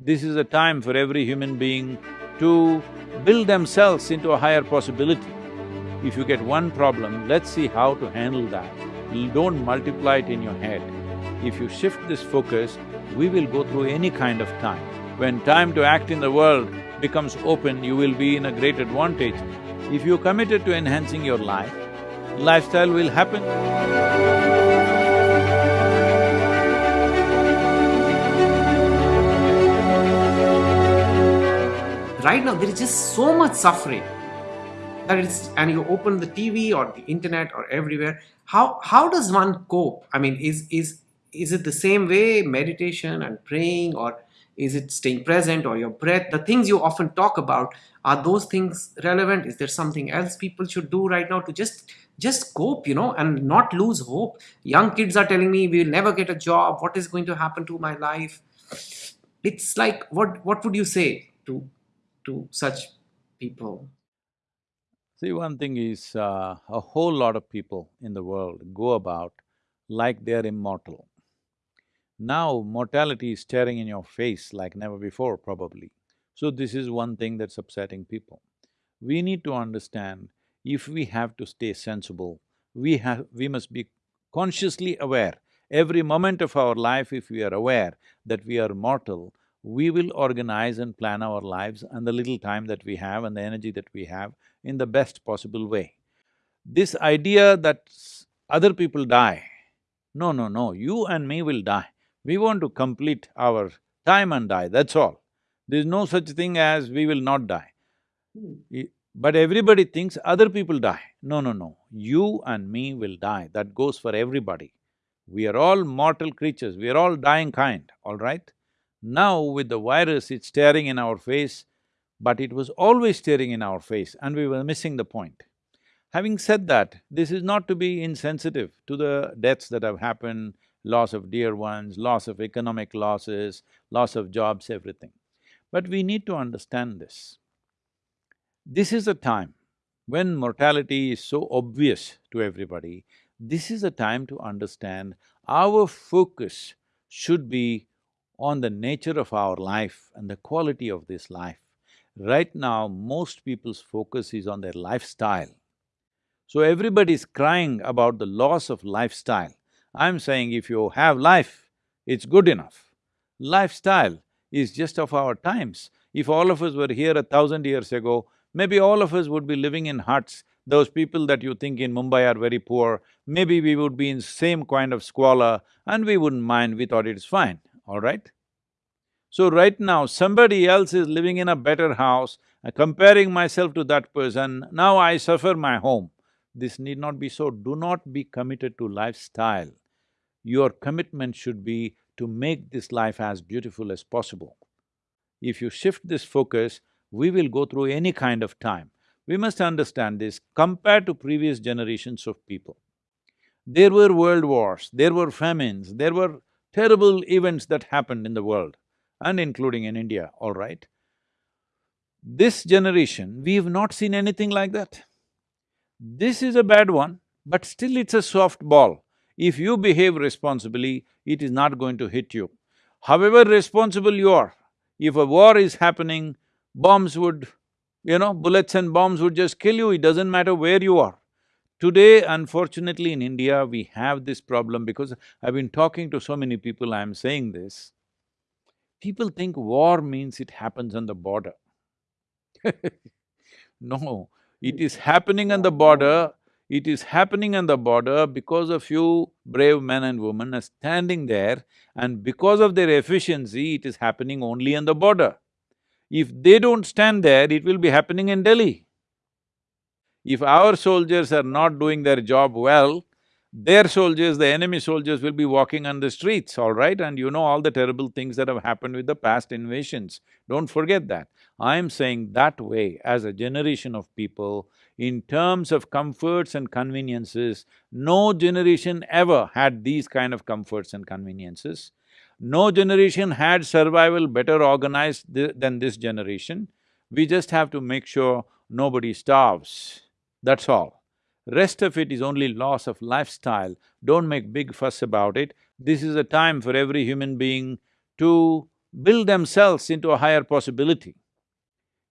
This is a time for every human being to build themselves into a higher possibility. If you get one problem, let's see how to handle that. Don't multiply it in your head. If you shift this focus, we will go through any kind of time. When time to act in the world becomes open, you will be in a great advantage. If you're committed to enhancing your life, lifestyle will happen. Right now, there is just so much suffering that it's and you open the TV or the internet or everywhere. How how does one cope? I mean, is is is it the same way meditation and praying or is it staying present or your breath? The things you often talk about are those things relevant? Is there something else people should do right now to just just cope you know and not lose hope? Young kids are telling me we'll never get a job. What is going to happen to my life? It's like what what would you say to to such people See, one thing is, uh, a whole lot of people in the world go about like they're immortal. Now mortality is staring in your face like never before probably. So this is one thing that's upsetting people. We need to understand if we have to stay sensible, we have… we must be consciously aware. Every moment of our life, if we are aware that we are mortal, we will organize and plan our lives and the little time that we have and the energy that we have in the best possible way. This idea that other people die, no, no, no, you and me will die. We want to complete our time and die, that's all. There's no such thing as we will not die. Hmm. But everybody thinks other people die. No, no, no. You and me will die, that goes for everybody. We are all mortal creatures, we are all dying kind, all right? Now with the virus, it's staring in our face, but it was always staring in our face and we were missing the point. Having said that, this is not to be insensitive to the deaths that have happened, loss of dear ones, loss of economic losses, loss of jobs, everything. But we need to understand this. This is a time when mortality is so obvious to everybody, this is a time to understand our focus should be on the nature of our life and the quality of this life. Right now, most people's focus is on their lifestyle. So everybody is crying about the loss of lifestyle. I'm saying if you have life, it's good enough. Lifestyle is just of our times. If all of us were here a thousand years ago, maybe all of us would be living in huts. Those people that you think in Mumbai are very poor, maybe we would be in same kind of squalor and we wouldn't mind, we thought it's fine, all right? So right now, somebody else is living in a better house, uh, comparing myself to that person, now I suffer my home. This need not be so, do not be committed to lifestyle your commitment should be to make this life as beautiful as possible. If you shift this focus, we will go through any kind of time. We must understand this compared to previous generations of people. There were world wars, there were famines, there were terrible events that happened in the world and including in India, all right? This generation, we have not seen anything like that. This is a bad one, but still it's a soft ball. If you behave responsibly, it is not going to hit you. However responsible you are, if a war is happening, bombs would, you know, bullets and bombs would just kill you, it doesn't matter where you are. Today, unfortunately in India, we have this problem because I've been talking to so many people, I'm saying this. People think war means it happens on the border. no, it is happening on the border it is happening on the border because a few brave men and women are standing there and because of their efficiency, it is happening only on the border. If they don't stand there, it will be happening in Delhi. If our soldiers are not doing their job well, their soldiers, the enemy soldiers will be walking on the streets, all right? And you know all the terrible things that have happened with the past invasions. Don't forget that. I'm saying that way, as a generation of people, in terms of comforts and conveniences, no generation ever had these kind of comforts and conveniences. No generation had survival better organized th than this generation. We just have to make sure nobody starves, that's all. Rest of it is only loss of lifestyle, don't make big fuss about it. This is a time for every human being to build themselves into a higher possibility.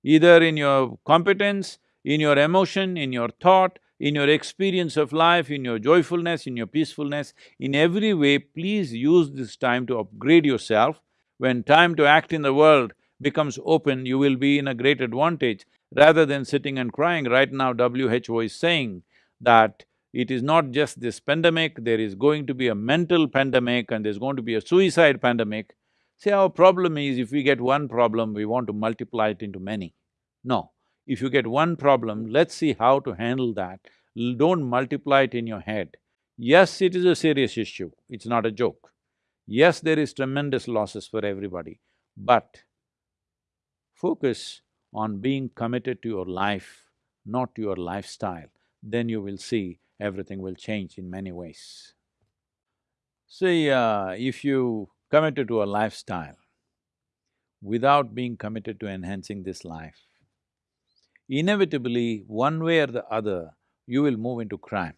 Either in your competence, in your emotion, in your thought, in your experience of life, in your joyfulness, in your peacefulness, in every way, please use this time to upgrade yourself. When time to act in the world becomes open, you will be in a great advantage rather than sitting and crying. Right now, WHO is saying that it is not just this pandemic, there is going to be a mental pandemic and there's going to be a suicide pandemic. See, our problem is if we get one problem, we want to multiply it into many. No, if you get one problem, let's see how to handle that. Don't multiply it in your head. Yes, it is a serious issue, it's not a joke. Yes, there is tremendous losses for everybody, but focus on being committed to your life, not your lifestyle, then you will see everything will change in many ways. See, uh, if you committed to a lifestyle without being committed to enhancing this life, inevitably, one way or the other, you will move into crime.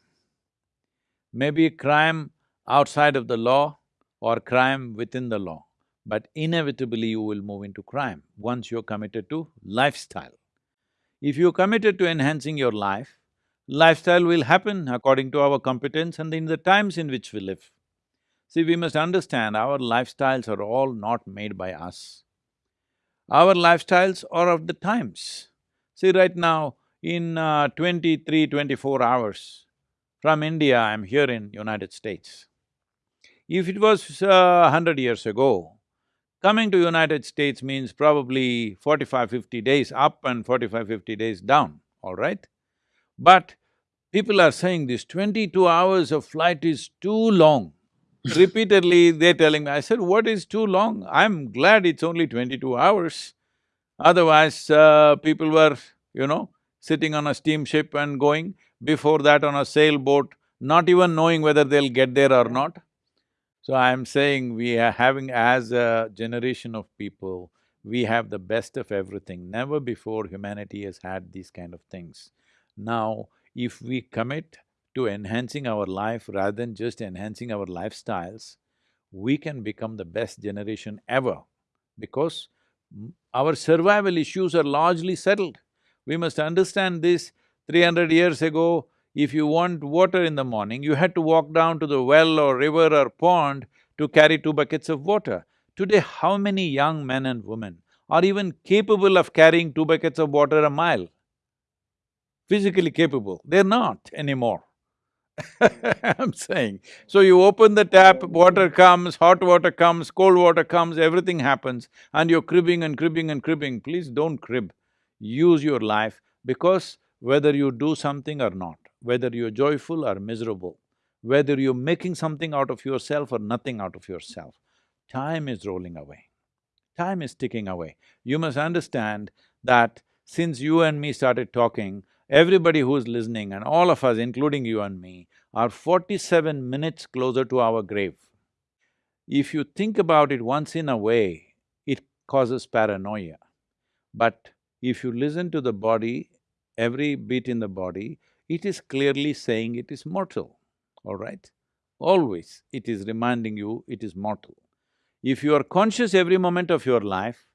Maybe crime outside of the law or crime within the law, but inevitably you will move into crime once you're committed to lifestyle. If you're committed to enhancing your life, lifestyle will happen according to our competence and in the times in which we live. See, we must understand our lifestyles are all not made by us. Our lifestyles are of the times. See, right now, in uh, 23, 24 hours, from India, I'm here in United States. If it was a hundred years ago, coming to United States means probably 45, 50 days up and 45, 50 days down, all right? But people are saying this twenty-two hours of flight is too long. Repeatedly, they're telling me, I said, what is too long? I'm glad it's only twenty-two hours. Otherwise, uh, people were, you know, sitting on a steamship and going, before that on a sailboat, not even knowing whether they'll get there or not. So I'm saying we are having as a generation of people, we have the best of everything. Never before humanity has had these kind of things. Now, if we commit to enhancing our life rather than just enhancing our lifestyles, we can become the best generation ever because our survival issues are largely settled. We must understand this. Three hundred years ago, if you want water in the morning, you had to walk down to the well or river or pond to carry two buckets of water. Today, how many young men and women are even capable of carrying two buckets of water a mile? Physically capable, they're not anymore. I'm saying. So you open the tap, water comes, hot water comes, cold water comes, everything happens, and you're cribbing and cribbing and cribbing. Please don't crib. Use your life because whether you do something or not, whether you're joyful or miserable, whether you're making something out of yourself or nothing out of yourself, time is rolling away. Time is ticking away. You must understand that since you and me started talking, everybody who's listening and all of us, including you and me, are forty-seven minutes closer to our grave. If you think about it once in a way, it causes paranoia. But if you listen to the body, every beat in the body, it is clearly saying it is mortal, all right? Always it is reminding you it is mortal. If you are conscious every moment of your life,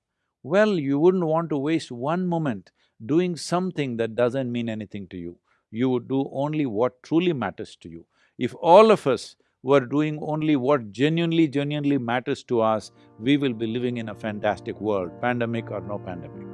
well, you wouldn't want to waste one moment doing something that doesn't mean anything to you. You would do only what truly matters to you. If all of us were doing only what genuinely, genuinely matters to us, we will be living in a fantastic world, pandemic or no pandemic.